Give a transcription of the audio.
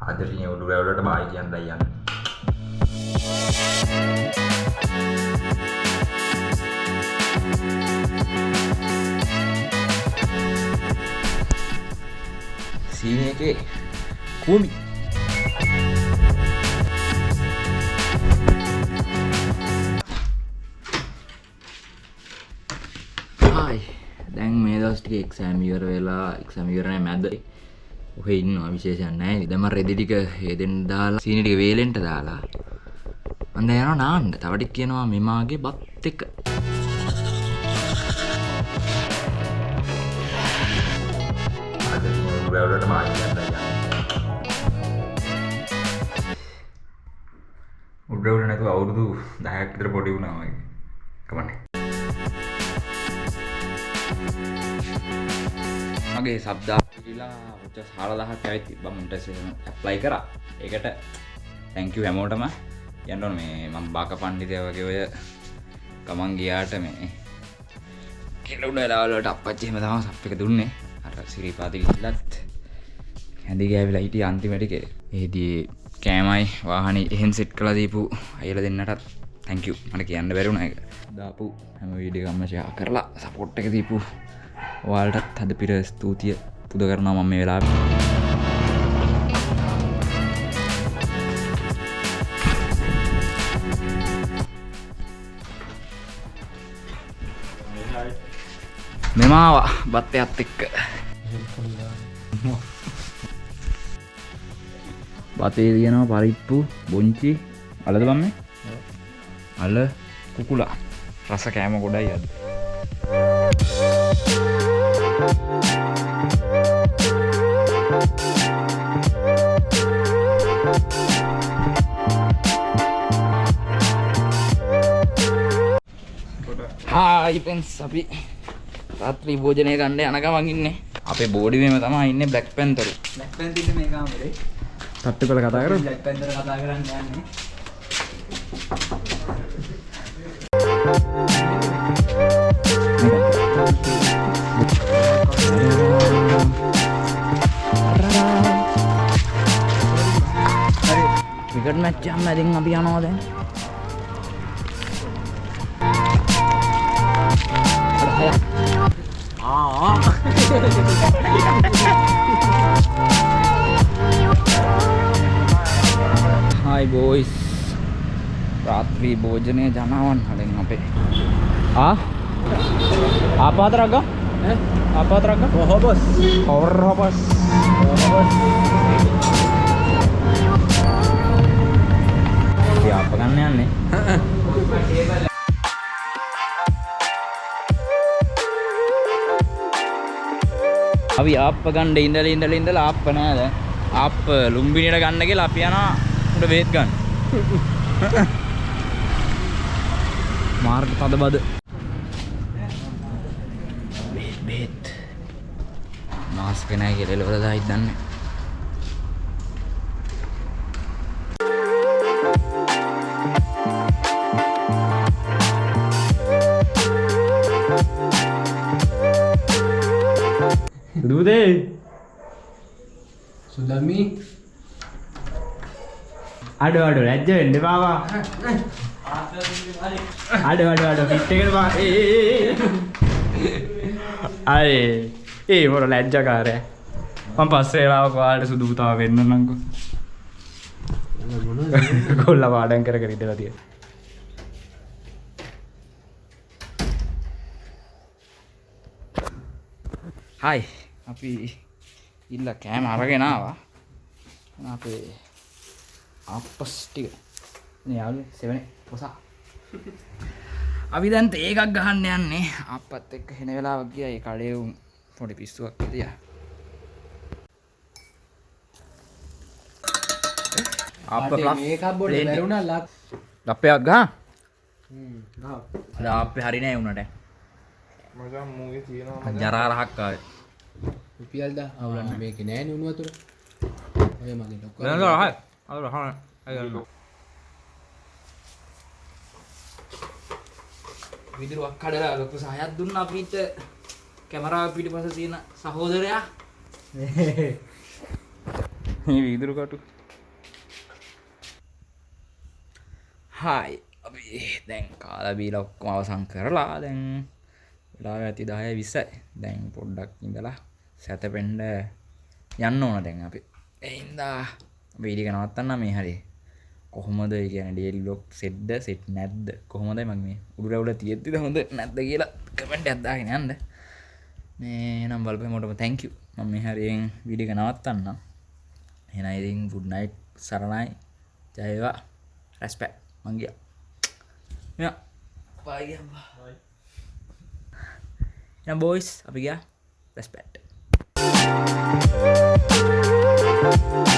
ආදරණීය උඩුරැවලට බායි කියන්නයි යන්නේ. සීනි එකේ කූමි හායි දැන් මේ දවස් ටික එක්සෑම් ඉවර වෙලා එක්සෑම් ඉවර නැහැ මැද ඔහේ ඉන්නවා විශේෂයක් නැහැ දැන් මම රෙදි ටික හේදෙන්න දාලා සීනි ටික වේලෙන්ට දාලා මම දැන් යනවා නාන්න තව ටික කියනවා මෙමාගේ බත් එක උඩරවලට මායි කියන්නයි යන්නේ. උඩරවල නැතුව අවුරුදු 10ක් විතර පොඩි වුණා වගේ. කමන්නේ. මගේ සබ්දා පිළිලා උච්ච 14000ක් ඇවිත් තිබ්බා මුන්ට ඇප්ලයි කරා. ඒකට thank you හැමෝටම යන්න ඕන මේ මම බාක පණ්ඩිතය වගේ ඔය ගමන් ගියාට මේ කෙලුණ වෙලාවල වලට අප්පච්චි එහෙම තමයි සප් එක දුන්නේ. අර සිරිපාති ගිහිල්ලත් හැඳි ගෑවිලා හිටිය අන්තිමට කෙ. ඒදී කෑමයි වාහනේ එහෙන් සෙට් කළා දීපු අයලා දෙන්නටත් thank you මට කියන්න බැරි වුණා ඒක. දාපු හැම වීඩියෝ එකක්ම ෂෙයා කරලා සපෝට් එක දීපු ඔයාලටත් හද පිර ස්තුතිය පුද කරනවා මම මේ වෙලාවේ. මෙමාවා බත්තයත් එක්ක. බතේ තියෙනවා පරිප්පු බොංචි අලද බම්ම? අල කුකුලා. රස කෑම ගොඩයි අද. හායිපෙන්ස් අපි. රාත්‍රී භෝජනය ගණ්ඩ යන ගමන් ඉන්නේ. අපේ බෝඩිවීම තමා ඉන්න බ්ලක් පැන්තරු බ්ලැක් පැන්තිට මේ කාමරේ තත්තු කළ කතා කර බ්ලැක් පැන්තර කතා කරන්න යන්නේ. ක්‍රිකට් මැච්චම් ඇතින් අපි යනවා දැන් හයි බෝයිස් රාත්‍රී භෝජනය ජනාවන් හලින් අපේ. ආ? ආපාතරක්ග ආපාතරක්ග හොබස් හොරහොපස් අප ගන්න යන්නේ අපි ආප්ප ගණ්ඩ ඉඳල ඉඳල ඉඳල ආප්ප නෑද ආප්ප ලුම්බිනිට ගන්න කියලා අපි යනවා උට බේත් ගන්න. මාර්ග තද බද බේත්. බේත්. මාස්ක නෑ කියලා එළවල දායි දන්නේ දූදේ සුදම්මි අඩු අඩු ලැජ්ජ වෙන්න පාවා අඩු අඩු අඩු පිට් එකට පා ඒ ඒ ඒ අය ඒ මොර ලැජ්ජකාරය මම පස්සේ වෙලාවක ඔයාලට සුදු පුතාව වෙන්නන්නම්කෝ කොල්ල පාඩම් කර කර ඉඳලා තියෙන හයි අපි ඉල්ල කෑම අරගෙන ආවා. එහෙනම් අපේ අපස් ටික. යාලු සෙවනේ පොසා. අපි දැන් ඒකක් ගහන්න යන්නේ. අපත් එක්ක හෙන වෙලාවක් ගියා. ඒ කඩේ උන් පොඩි පිස්සුවක් තියා අප මේකක් බොඩ බැරුණා ලක් ලප්පයක් ගහ? හ්ම් ගාව ලාප්පේ හරි නෑ උනට මචං මූගේ තියෙනවා ජරා රහක් ආවේ රුපියල්ද අවුලන්න මේක නෑ නුණු වතුර ඔය මගේ රහයි අර අය විදුරුවක් කඩලා ලොකු සහයක් දුන්නා අපිට කැමරාව පිටිපස්ස තියෙන සහෝදරයා මේ වීදුරු කටු හායි අපි දැන් කාලබීල ඔක්කොම අවසං කරලා දැන් වෙලා ඇති දාය විස්සයි දැන් පොඩ්ඩක් ඉඳලා සැතපෙන්ඩ යන්න ඕන දැන් අපි. එයින්දා වීඩික නවත්තන්න මේ හරි කොහොමද? කියන ඩේල් ලොක් සෙඩ්ඩ සෙට් නැද්ද කොහොමද මක් මේ උඩරවල තියෙත්තිද හොඳ නැද්ද කියලා කමෙන්ට අත්දාගෙන යන්න. මේ නම් බලප මොටම තැංක මම මේ හරියෙන් විඩික නවත්තන්න එනයිඉතින් පුඩ්නයිට් සරණයි. ජයවා රැස්පැ මංගිය මෙ යම් බෝයිස් අපි ගියා. රැස්පැට් Oh, oh,